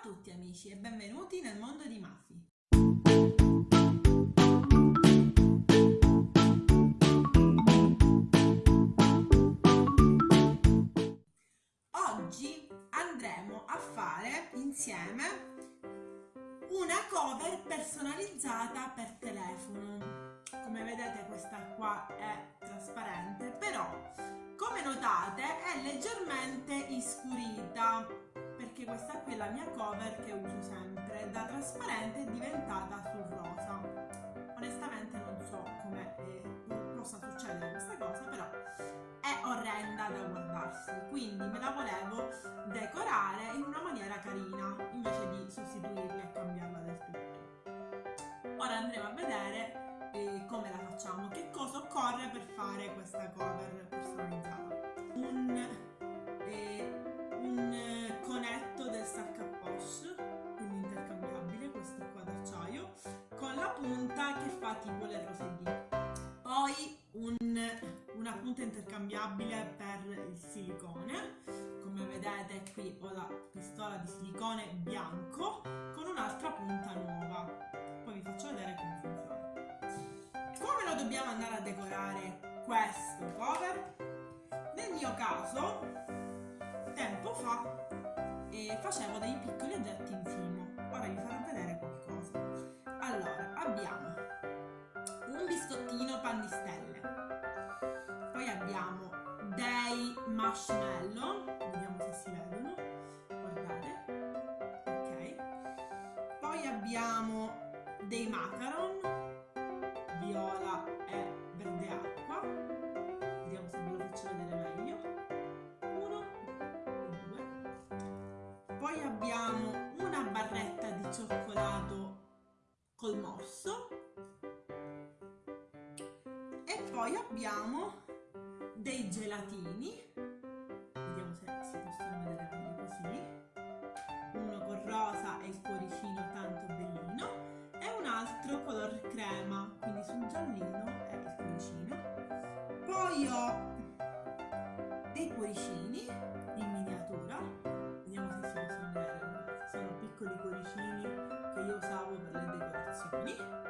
a tutti amici e benvenuti nel mondo di Mafi. Oggi andremo a fare insieme una cover personalizzata per telefono. Come vedete questa qua è trasparente, però come notate è leggermente iscurita perché questa qui è la mia cover che uso sempre, da trasparente è diventata sul rosa. Onestamente non so come eh, possa succedere questa cosa, però è orrenda da guardarsi, quindi me la volevo decorare in una maniera carina, invece punta che fa tipo le rose D. Poi un, una punta intercambiabile per il silicone, come vedete qui ho la pistola di silicone bianco con un'altra punta nuova. Poi vi faccio vedere come funziona. Come lo dobbiamo andare a decorare questo cover? Nel mio caso, tempo fa e facevo dei piccoli oggetti in cimo. Ora vi farò pan di stelle, poi abbiamo dei marshmallow, vediamo se si vedono, guardate, ok, poi abbiamo dei macaron, viola e verde acqua, vediamo se ve lo faccio vedere meglio, uno due, poi abbiamo poi abbiamo dei gelatini. Vediamo se si possono vedere meglio così. Uno con rosa e il cuoricino tanto bellino. E un altro color crema quindi sul giallino e il cuoricino. Poi ho dei cuoricini in miniatura. Vediamo se si possono vedere. Sono piccoli cuoricini che io usavo per le decorazioni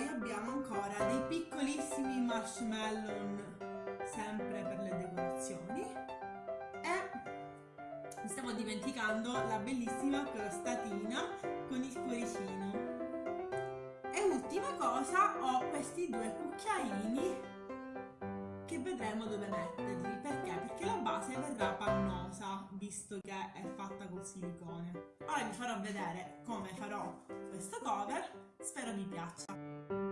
poi abbiamo ancora dei piccolissimi marshmallow sempre per le decorazioni. E mi stavo dimenticando la bellissima crostatina con il cuoricino. E ultima cosa ho questi due cucchiaini che vedremo dove metterli. Perché? perché visto che è fatta col silicone. Ora vi farò vedere come farò questo cover. Spero vi piaccia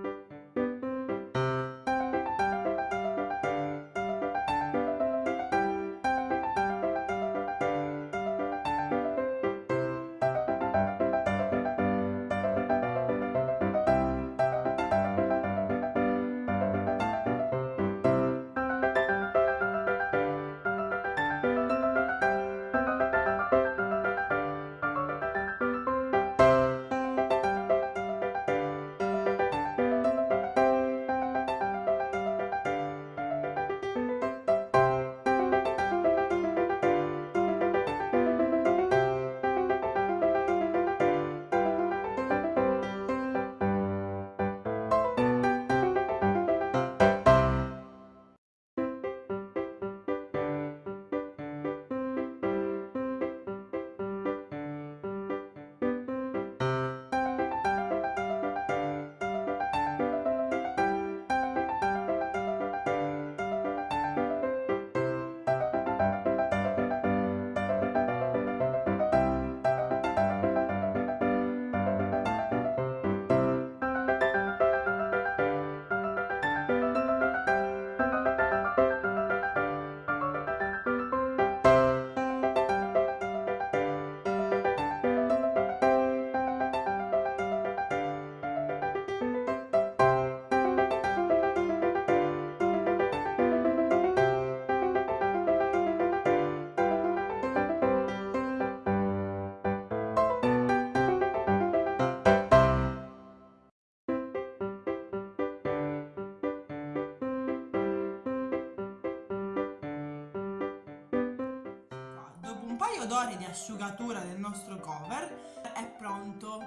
paio d'ore di asciugatura del nostro cover. È pronto.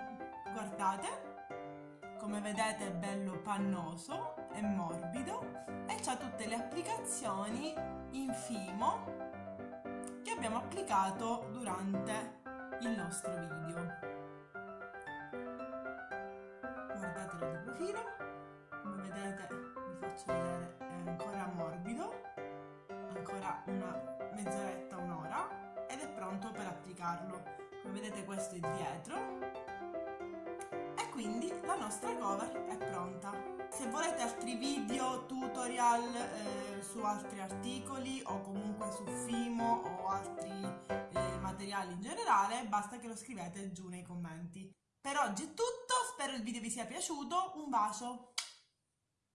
Guardate, come vedete è bello pannoso e morbido e ha tutte le applicazioni in fimo che abbiamo applicato durante il nostro video. Guardatelo di profilo, come vedete vi faccio vedere è ancora morbido, ancora una mezz'oretta, un'ora ed è pronto per applicarlo. Come vedete questo è dietro e quindi la nostra cover è pronta. Se volete altri video, tutorial eh, su altri articoli o comunque su Fimo o altri eh, materiali in generale, basta che lo scrivete giù nei commenti. Per oggi è tutto, spero il video vi sia piaciuto, un bacio!